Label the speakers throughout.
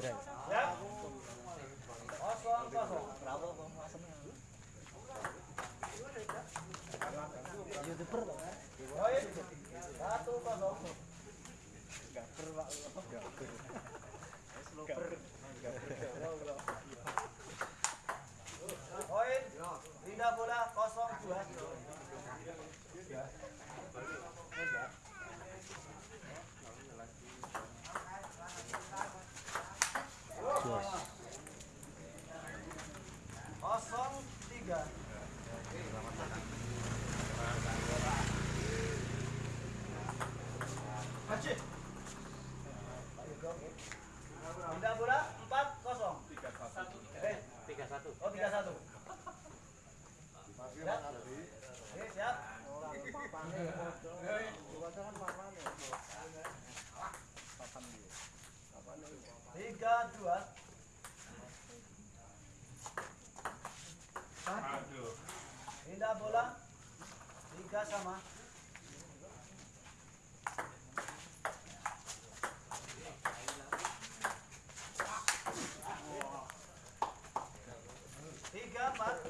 Speaker 1: Poin satu kosong. Poin pindah bola kosong dua. Kosong tiga. Pindah bola empat kosong.
Speaker 2: Tiga satu
Speaker 1: Oh tiga satu. Siap. Tiga dua. Pindah bola. Tiga sama. Tiga empat.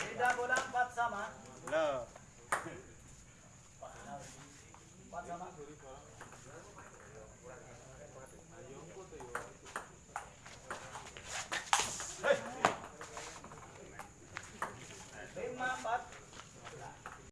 Speaker 1: Pindah bola empat sama. Empat sama. lima empat.